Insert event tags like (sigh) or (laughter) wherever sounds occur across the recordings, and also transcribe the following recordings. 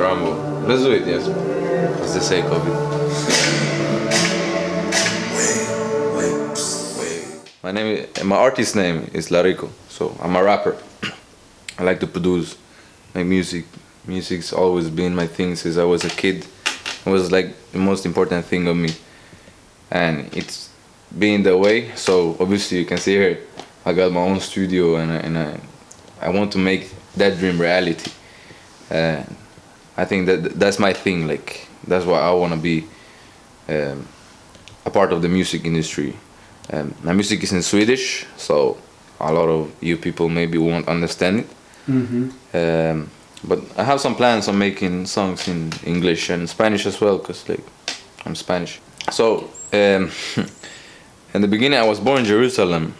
Trumbo. Let's do it, yes. As the sake of it. My name, is, my artist name is Larico, so I'm a rapper. I like to produce, make music. Music's always been my thing since I was a kid. It was like the most important thing of me, and it's been the way. So obviously you can see here, I got my own studio, and I, and I, I want to make that dream reality. Uh, I think that that's my thing. Like that's why I want to be um, a part of the music industry. Um, my music is in Swedish, so a lot of you people maybe won't understand it. Mm-hmm. Um, but I have some plans on making songs in English and Spanish as well, cause like I'm Spanish. So um, (laughs) in the beginning, I was born in Jerusalem.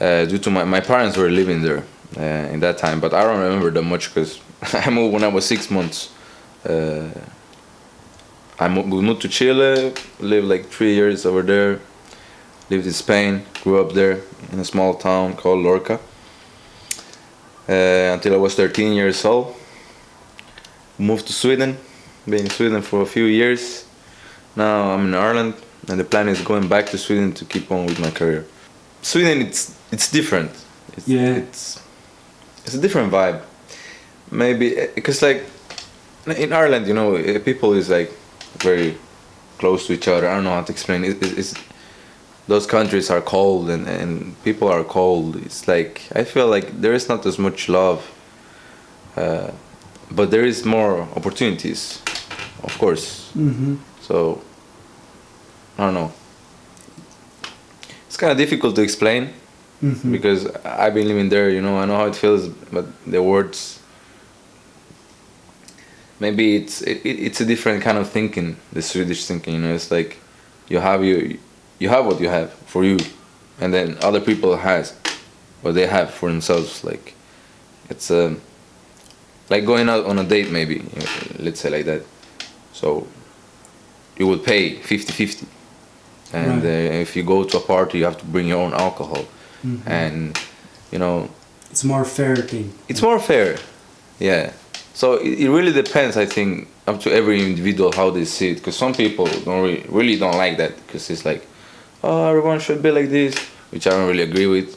Uh, due to my my parents were living there uh, in that time, but I don't remember that much because (laughs) I moved when I was six months. Uh, I moved, we moved to Chile, lived like three years over there. Lived in Spain, grew up there in a small town called Lorca. Uh, until I was 13 years old. Moved to Sweden, been in Sweden for a few years. Now I'm in Ireland, and the plan is going back to Sweden to keep on with my career. Sweden, it's it's different. It's, Yeah. It's it's a different vibe. Maybe because like in Ireland, you know, eh, people is like very close to each other. I don't know how to explain. It, it, it's those countries are cold and, and people are cold. It's like I feel like there is not as much love, uh, but there is more opportunities, of course. Mm-hmm. So I don't know. It's kind of difficult to explain Mm-hmm. because I've been living there. You know, I know how it feels, but the words. Maybe it's it, it- it's a different kind of thinking. The Swedish thinking, you know, it's like you have you you have what you have for you, and then other people has what they have for themselves. Like it's um, like going out on a date, maybe let's say like that. So you would pay 50-50. and Right. uh, if you go to a party, you have to bring your own alcohol, Mhm. and you know It's more fair thing. it's more fair yeah so it, it really depends i think up to every individual how they see it because some people don't really, really don't like that because it's like oh everyone should be like this which i don't really agree with.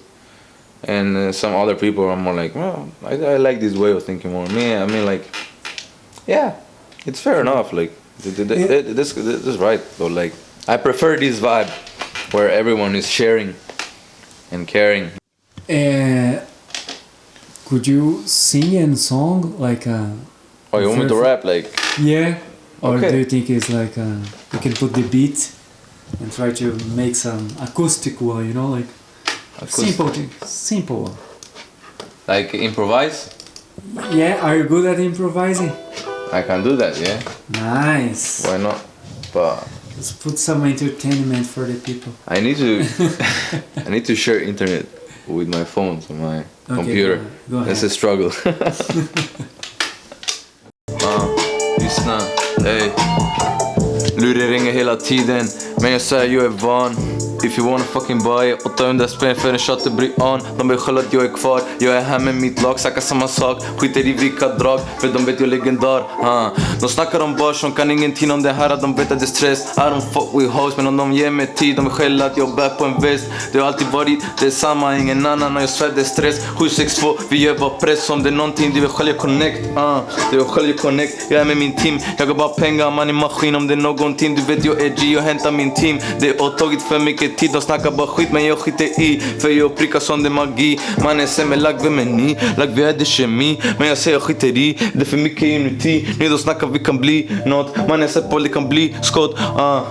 And uh, some other people are more like well I, I like this way of thinking more. Me i mean like yeah it's fair enough like th- th- th- Yeah. this, this is right but like i prefer this vibe where everyone is sharing and caring. Uh, could you sing a song like a? oh you want me to rap like Yeah. Or Okay. do you think it's like uh you can put the beat and try to make some acoustic one? You know, like acoustic? simple, thing, simple one. like improvise Yeah. Are you good at improvising? I can do that, yeah. Nice. Why not? But Let's put some entertainment for the people. I need to (laughs) (laughs) I need to share internet with my phone to my computer. go- go ahead. That's a struggle. (laughs) (laughs) Ah, lyssna, ey. Luren ringer hela tiden, men jag säger jag är van. If you wanna fucking buy it 800 spänn för en shot och bry on. De vill skälla att jag är kvar Jag är här med mitt lag, snackar samma sak Skiter i vilka drag, för de vet jag är legendar uh. De snackar om bars, de kan ingenting om det här De vet att det är stress I don't fuck with hoes Men om de ger mig tid, de vill skälla att jag bär på en väst Det har alltid varit detsamma, ingen annan Och jag svär det är stress. 762, vi gör bara press Om det är någonting, du vill själv connect uh. Du vill själv connect, jag är med min team. Jag går bara pengar, man i maskin Om det är någonting, du vet jag är G och hämtar min intim Det har tagit för mycket tid, de snackar bara skit men jag skiter i För jag prickar som det magi Man är sämre lagd, vem är ni? Lagd vi hade kemi Men jag säger jag skiter i Det är för mycket inuti Nu de snackar vi kan bli nåt Man är säker på det kan bli skott uh.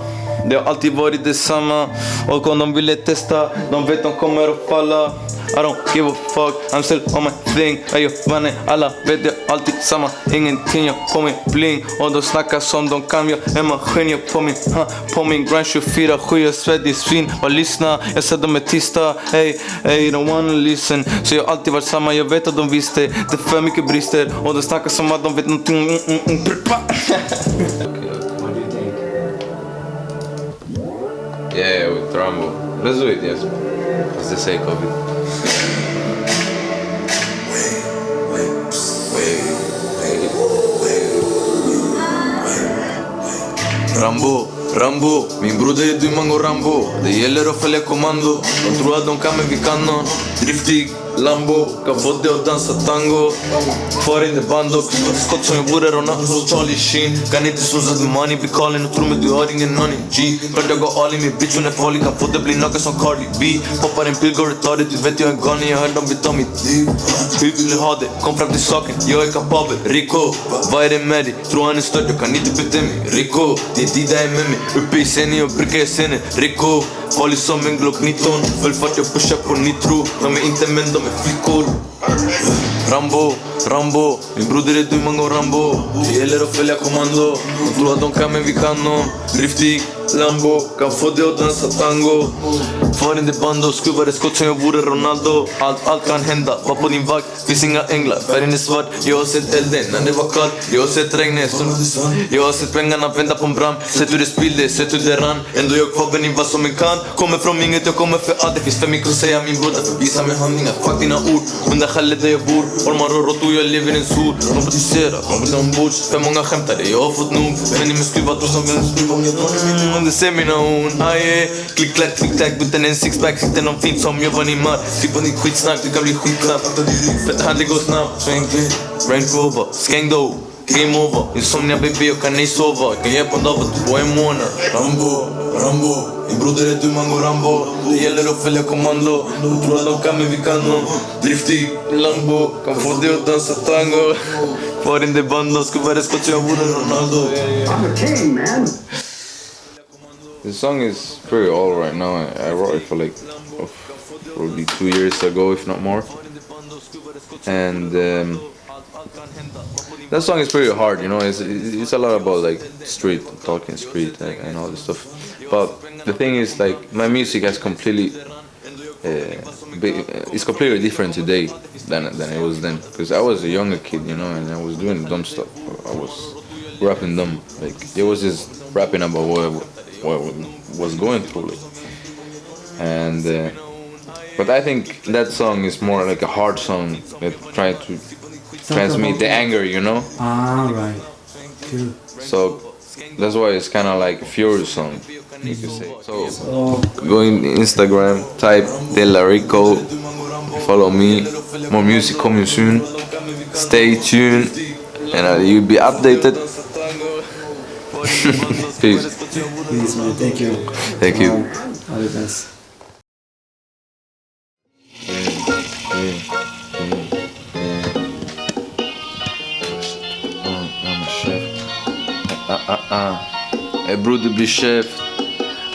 Det har alltid varit detsamma Och om de ville testa De vet de kommer att falla. I don't give a fuck, I'm still on my thing. Ayo mannen, alla vet jag alltid samma Ingenting, jag på min bling. Och de snackar som de kan, jag är maskin Jag på min, ha, på min grind 24-7 Jag svettig svin, bara lyssna Jag säger de är tysta, ey, ey, don't wanna listen. Så jag har alltid varit samma, jag vet att de visste Det är för mycket brister Och de snackar som att de vet någonting mm, mm, mm, Yeah, with Rambo. Let's do it, yes. That's the sake of Rambo, Rambo Min broder är du mango Rambo Det gäller att följa kommando De tror att de kan men vi kan nån Driftig Lambo Kan få dig att dansa tango Kvar in the band och skott som jag vore Ronaldo Charlie Sheen Kan inte snosa du money Bli calling och tro mig du har ingen aning G. Klart jag går all in min bitch hon är farlig Kan få dig bli naken som Cardi B. Poppar en pill går retarded Du vet jag är galen Jag hör dem vill ta mitt liv Hur vill du ha det? Kom fram till saken Jag är kapabel Rico. Vad är det med dig? Tror han är störd Jag kan inte bete mig Rico Det är Dida är med mig Uppe i scenen Jag brukar i scenen Rico. Farlig som en Glock 19 Full fart, jag pushar på nitro De är inte män, de är flickor Rambo, Rambo Min broder är du, mango Rambo. Det gäller att följa kommando De tror att de kan men vi kan nå Driftig Lambo Kan få dig att dansa tango Far in the bando ett skott som jag vore Ronaldo Allt, allt kan hända Var på din vakt Finns inga änglar Färgen är svart Jag har sett elden när det var kallt Jag har sett regnet som Jag har sett pengarna vända på en brand Sett hur det spillde, sett hur det rann Ändå jag kvar vän i vad som en kan Kommer från inget, jag kommer för allt Det finns för mycket att säga min bror Därför visa med handlingar Fuck dina ord Under skallet där jag bor Ormar och råttor, jag lever i en sol Robotiserat, robot ombords För många skämtare, jag har fått nog Men i min skruva tror som en skruva Om jag drar min liv under ser mina horn Aje, klick klack, klick klack Utan en sixpack, sitter någon fint som jag var Neymar Typ på ditt skitsnack, du kan bli skitknapp Fett handling går snabbt, sväng Range Rover, skäng då Game over, insomnia baby jag kan ej sova Jag kan hjälpa David på en månad Rambo, Rambo. Min broder är du mango Rambo. Det gäller att följa kommando De tror att de kan men vi kan nå Driftig Lambo. Kan få dig att dansa tango. Kvar in det bando Skuvade skott så jag vore Ronaldo. I'm a king, man. The song is pretty old right now. I I wrote it for like oh, probably two years ago, if not more. And um, that song is pretty hard, you know. It's it's a lot about like street talking, street, and, and all this stuff. But the thing is, like my music has completely. Uh, it's completely different today than than it was then because I was a younger kid, you know, and I was doing dumb stuff. I was rapping dumb, like it was just rapping about what what was going through, like. and uh, but I think that song is more like a hard song that try to transmit the anger, you know. Ah, right. So that's why it's kind of like a furious song, you could say. So So, go in Instagram, type De La Rico, follow me. More music coming soon. Stay tuned, and uh, you'll be updated. (laughs) Peace. please, man. Thank you. Thank you. All the best. Ah, ah, ah. Hey bror du blir chef.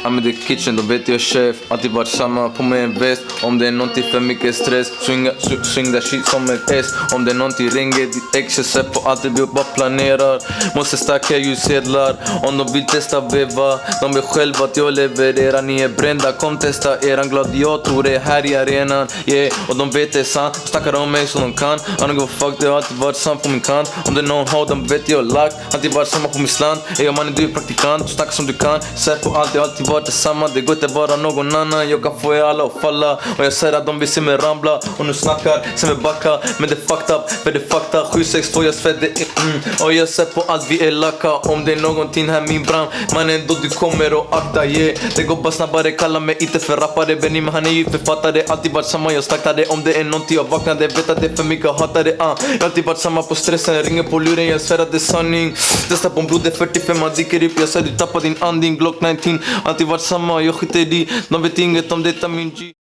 I'm in the kitchen, då vet jag chef. Alltid varit samma, på mig en väst Om det är nånting för mycket stress Swinga, swing, swing that shit som ett S Om det är nånting ringer ditt ex Jag ser på allt det vi bara planerar Måste stacka ljussedlar Om de vill testa veva De vet själva att jag levererar Ni är brända, kom testa eran gladiator är här i arenan, yeah Och de vet det är sant, de snackar om mig så de kan I don't give a fuck, det har alltid varit sant på min kant Om det är någon har de vet jag lagt Alltid varit samma på min slant. Ey mannen du är praktikant, du snackar som du kan Sär på allt, det har alltid varit detsamma Det går inte vara någon annan. Jag kan få er alla att falla. Och jag säger att de vill se mig ramla Och nu snackar, se mig backa. Men det är fucked up, för det är fucked up. 762 jag svär det är mm. Och jag ser på allt vi är lacka. Om det är någonting här min brand Mannen då du kommer och akta yeah. Det går bara snabbare, kalla mig inte för rappare. Benny men han är ju författare. Alltid varit samma, jag snackade Om det är någonting jag vaknade Vet att det är för mycket, hatade. Hatar det uh. Jag har alltid varit samma på stressen. Ringer på luren, jag svär att det är sanning. Testa på en broder 45, han dyker upp. Jag säger du tappar din andning Glock 19 Alltid varit samma, jag skiter i De vet inget om detta min G